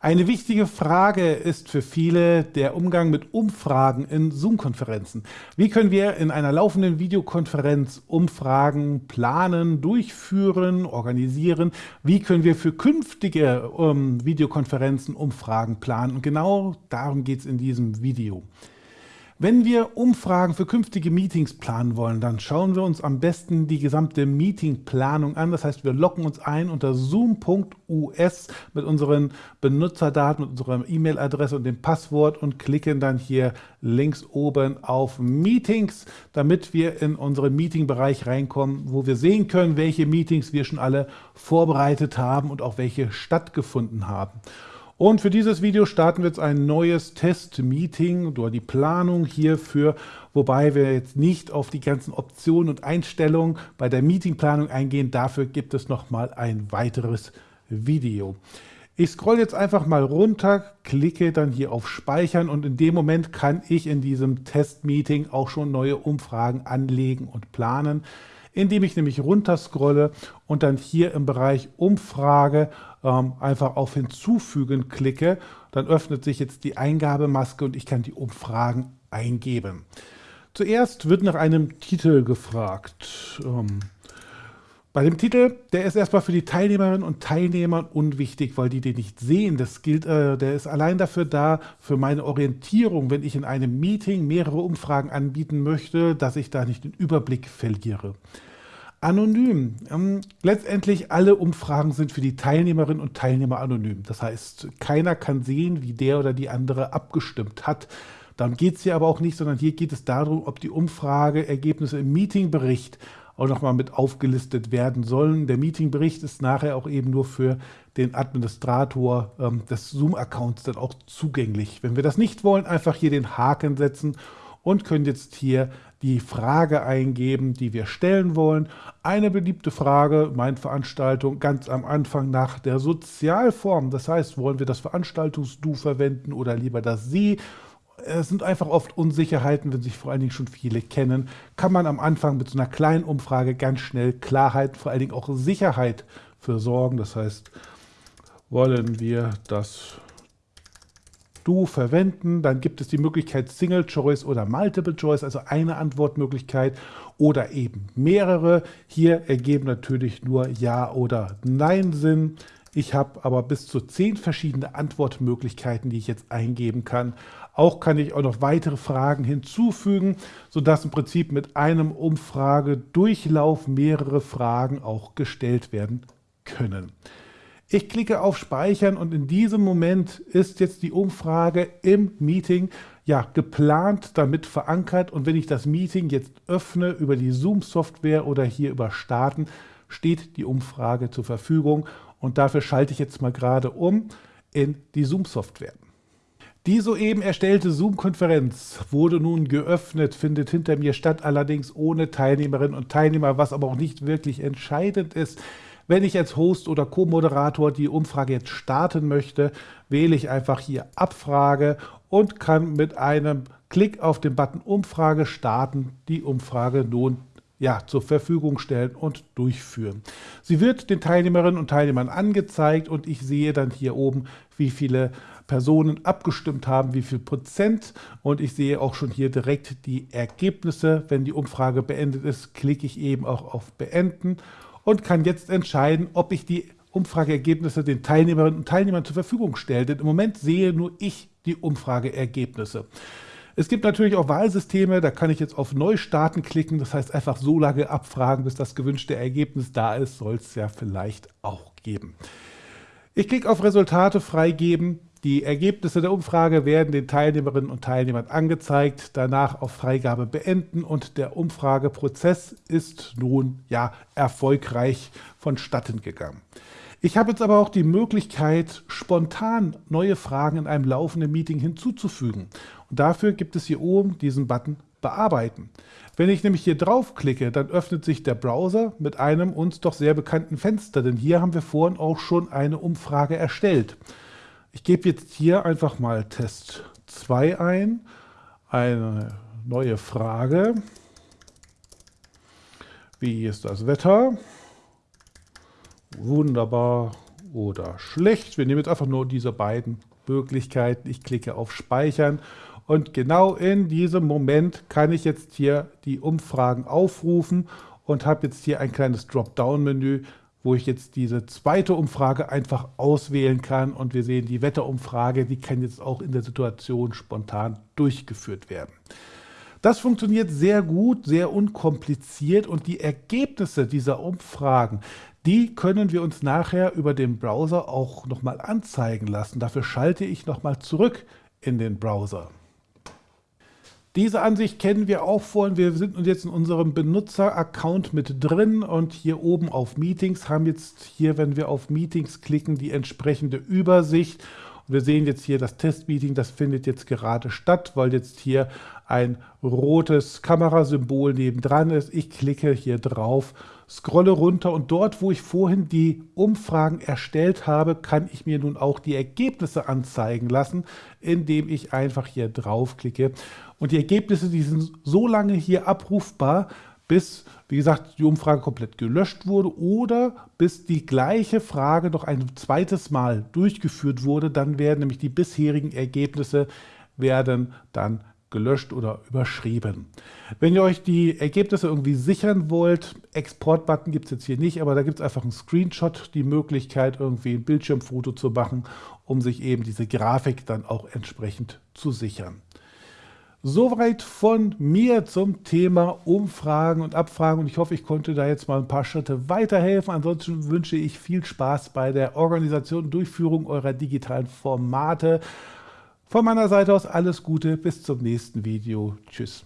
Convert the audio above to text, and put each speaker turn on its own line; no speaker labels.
Eine wichtige Frage ist für viele der Umgang mit Umfragen in Zoom-Konferenzen. Wie können wir in einer laufenden Videokonferenz Umfragen planen, durchführen, organisieren? Wie können wir für künftige ähm, Videokonferenzen Umfragen planen? Und genau darum geht es in diesem Video. Wenn wir Umfragen für künftige Meetings planen wollen, dann schauen wir uns am besten die gesamte Meetingplanung an. Das heißt, wir locken uns ein unter zoom.us mit unseren Benutzerdaten, mit unserer E-Mail-Adresse und dem Passwort und klicken dann hier links oben auf Meetings, damit wir in unseren Meeting-Bereich reinkommen, wo wir sehen können, welche Meetings wir schon alle vorbereitet haben und auch welche stattgefunden haben. Und für dieses Video starten wir jetzt ein neues Test-Meeting oder die Planung hierfür, wobei wir jetzt nicht auf die ganzen Optionen und Einstellungen bei der Meetingplanung eingehen. Dafür gibt es nochmal ein weiteres Video. Ich scroll jetzt einfach mal runter, klicke dann hier auf Speichern und in dem Moment kann ich in diesem Test-Meeting auch schon neue Umfragen anlegen und planen, indem ich nämlich runter scrolle und dann hier im Bereich Umfrage ähm, einfach auf Hinzufügen klicke, dann öffnet sich jetzt die Eingabemaske und ich kann die Umfragen eingeben. Zuerst wird nach einem Titel gefragt. Ähm, bei dem Titel, der ist erstmal für die Teilnehmerinnen und Teilnehmer unwichtig, weil die den nicht sehen. Das gilt, äh, der ist allein dafür da, für meine Orientierung, wenn ich in einem Meeting mehrere Umfragen anbieten möchte, dass ich da nicht den Überblick verliere. Anonym. Ähm, letztendlich alle Umfragen sind für die Teilnehmerinnen und Teilnehmer anonym. Das heißt, keiner kann sehen, wie der oder die andere abgestimmt hat. Darum geht es hier aber auch nicht, sondern hier geht es darum, ob die Umfrageergebnisse im Meetingbericht auch nochmal mit aufgelistet werden sollen. Der Meetingbericht ist nachher auch eben nur für den Administrator ähm, des Zoom-Accounts dann auch zugänglich. Wenn wir das nicht wollen, einfach hier den Haken setzen und können jetzt hier die Frage eingeben, die wir stellen wollen. Eine beliebte Frage, meine Veranstaltung, ganz am Anfang nach der Sozialform. Das heißt, wollen wir das Veranstaltungs-Du verwenden oder lieber das Sie? Es sind einfach oft Unsicherheiten, wenn sich vor allen Dingen schon viele kennen, kann man am Anfang mit so einer kleinen Umfrage ganz schnell Klarheit, vor allen Dingen auch Sicherheit für sorgen. Das heißt, wollen wir das Du verwenden. Dann gibt es die Möglichkeit Single Choice oder Multiple Choice, also eine Antwortmöglichkeit oder eben mehrere. Hier ergeben natürlich nur Ja oder Nein Sinn. Ich habe aber bis zu zehn verschiedene Antwortmöglichkeiten, die ich jetzt eingeben kann. Auch kann ich auch noch weitere Fragen hinzufügen, sodass im Prinzip mit einem Umfragedurchlauf mehrere Fragen auch gestellt werden können. Ich klicke auf Speichern und in diesem Moment ist jetzt die Umfrage im Meeting ja, geplant, damit verankert und wenn ich das Meeting jetzt öffne über die Zoom-Software oder hier über Starten, steht die Umfrage zur Verfügung und dafür schalte ich jetzt mal gerade um in die Zoom-Software. Die soeben erstellte Zoom-Konferenz wurde nun geöffnet, findet hinter mir statt, allerdings ohne Teilnehmerinnen und Teilnehmer, was aber auch nicht wirklich entscheidend ist. Wenn ich als Host oder Co-Moderator die Umfrage jetzt starten möchte, wähle ich einfach hier Abfrage und kann mit einem Klick auf den Button Umfrage starten die Umfrage nun ja, zur Verfügung stellen und durchführen. Sie wird den Teilnehmerinnen und Teilnehmern angezeigt und ich sehe dann hier oben, wie viele Personen abgestimmt haben, wie viel Prozent und ich sehe auch schon hier direkt die Ergebnisse. Wenn die Umfrage beendet ist, klicke ich eben auch auf Beenden und kann jetzt entscheiden, ob ich die Umfrageergebnisse den Teilnehmerinnen und Teilnehmern zur Verfügung stelle. Denn im Moment sehe nur ich die Umfrageergebnisse. Es gibt natürlich auch Wahlsysteme, da kann ich jetzt auf Neustarten klicken, das heißt einfach so lange abfragen, bis das gewünschte Ergebnis da ist, soll es ja vielleicht auch geben. Ich klicke auf Resultate freigeben, die Ergebnisse der Umfrage werden den Teilnehmerinnen und Teilnehmern angezeigt, danach auf Freigabe beenden und der Umfrageprozess ist nun ja erfolgreich vonstatten gegangen. Ich habe jetzt aber auch die Möglichkeit, spontan neue Fragen in einem laufenden Meeting hinzuzufügen. Und dafür gibt es hier oben diesen Button Bearbeiten. Wenn ich nämlich hier draufklicke, dann öffnet sich der Browser mit einem uns doch sehr bekannten Fenster, denn hier haben wir vorhin auch schon eine Umfrage erstellt. Ich gebe jetzt hier einfach mal Test 2 ein, eine neue Frage. Wie ist das Wetter? Wunderbar, oder schlecht. Wir nehmen jetzt einfach nur diese beiden Möglichkeiten. Ich klicke auf Speichern und genau in diesem Moment kann ich jetzt hier die Umfragen aufrufen und habe jetzt hier ein kleines Dropdown-Menü, wo ich jetzt diese zweite Umfrage einfach auswählen kann und wir sehen die Wetterumfrage, die kann jetzt auch in der Situation spontan durchgeführt werden. Das funktioniert sehr gut, sehr unkompliziert und die Ergebnisse dieser Umfragen, die können wir uns nachher über den Browser auch nochmal anzeigen lassen. Dafür schalte ich nochmal zurück in den Browser. Diese Ansicht kennen wir auch vorhin. Wir sind jetzt in unserem Benutzer-Account mit drin und hier oben auf Meetings haben jetzt hier, wenn wir auf Meetings klicken, die entsprechende Übersicht. Und wir sehen jetzt hier das Testmeeting, das findet jetzt gerade statt, weil jetzt hier ein rotes Kamerasymbol nebendran ist. Ich klicke hier drauf, scrolle runter und dort, wo ich vorhin die Umfragen erstellt habe, kann ich mir nun auch die Ergebnisse anzeigen lassen, indem ich einfach hier draufklicke. Und die Ergebnisse, die sind so lange hier abrufbar, bis, wie gesagt, die Umfrage komplett gelöscht wurde oder bis die gleiche Frage noch ein zweites Mal durchgeführt wurde. Dann werden nämlich die bisherigen Ergebnisse werden dann gelöscht oder überschrieben. Wenn ihr euch die Ergebnisse irgendwie sichern wollt, Export-Button gibt es jetzt hier nicht, aber da gibt es einfach einen Screenshot, die Möglichkeit, irgendwie ein Bildschirmfoto zu machen, um sich eben diese Grafik dann auch entsprechend zu sichern. Soweit von mir zum Thema Umfragen und Abfragen und ich hoffe, ich konnte da jetzt mal ein paar Schritte weiterhelfen. Ansonsten wünsche ich viel Spaß bei der Organisation und Durchführung eurer digitalen Formate. Von meiner Seite aus alles Gute, bis zum nächsten Video. Tschüss.